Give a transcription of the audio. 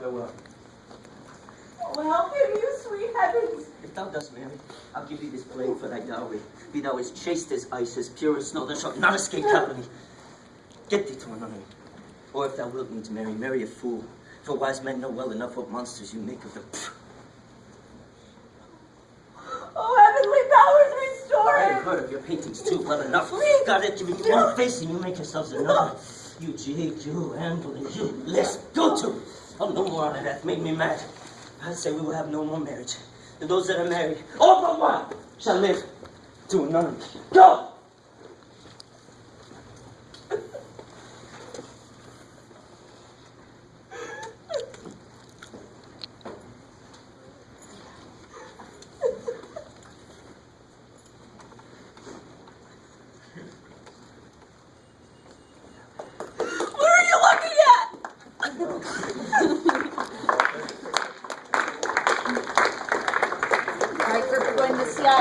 Farewell. Oh, help him, you sweet heavens! If thou dost marry, I'll give thee this blade for thy dowry. Be thou as chaste as ice, as pure as snow, thou shalt not escape company. Get thee to a nunnery. Or if thou wilt need to marry, marry a fool. For wise men know well enough what monsters you make of them. Oh, heavenly powers, restore I have heard of your paintings too, well enough. Please. God had given you one face and you make yourselves another. You jig, you and you let's go to. Oh, no more it. That made me mad. I say we will have no more marriage. And those that are married, all but one, shall live to a nunnery. Go! What are you looking at? We're going to CI.